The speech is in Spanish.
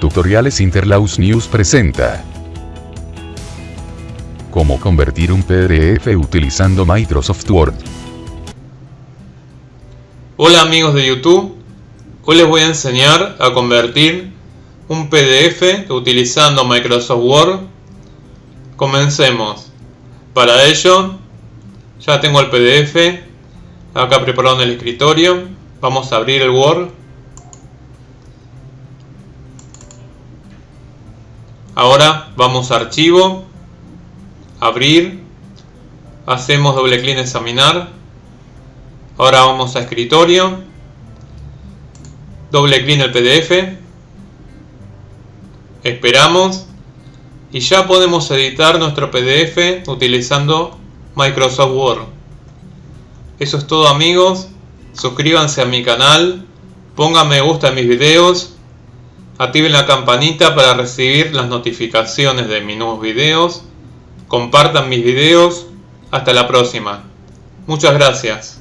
Tutoriales Interlaus News presenta Cómo convertir un PDF utilizando Microsoft Word. Hola amigos de YouTube, hoy les voy a enseñar a convertir un PDF utilizando Microsoft Word. Comencemos. Para ello, ya tengo el PDF acá preparado en el escritorio. Vamos a abrir el Word. Ahora vamos a archivo, abrir, hacemos doble clic en examinar. Ahora vamos a escritorio, doble clic en el PDF, esperamos y ya podemos editar nuestro PDF utilizando Microsoft Word. Eso es todo amigos, suscríbanse a mi canal, pongan me gusta mis videos Activen la campanita para recibir las notificaciones de mis nuevos videos. Compartan mis videos. Hasta la próxima. Muchas gracias.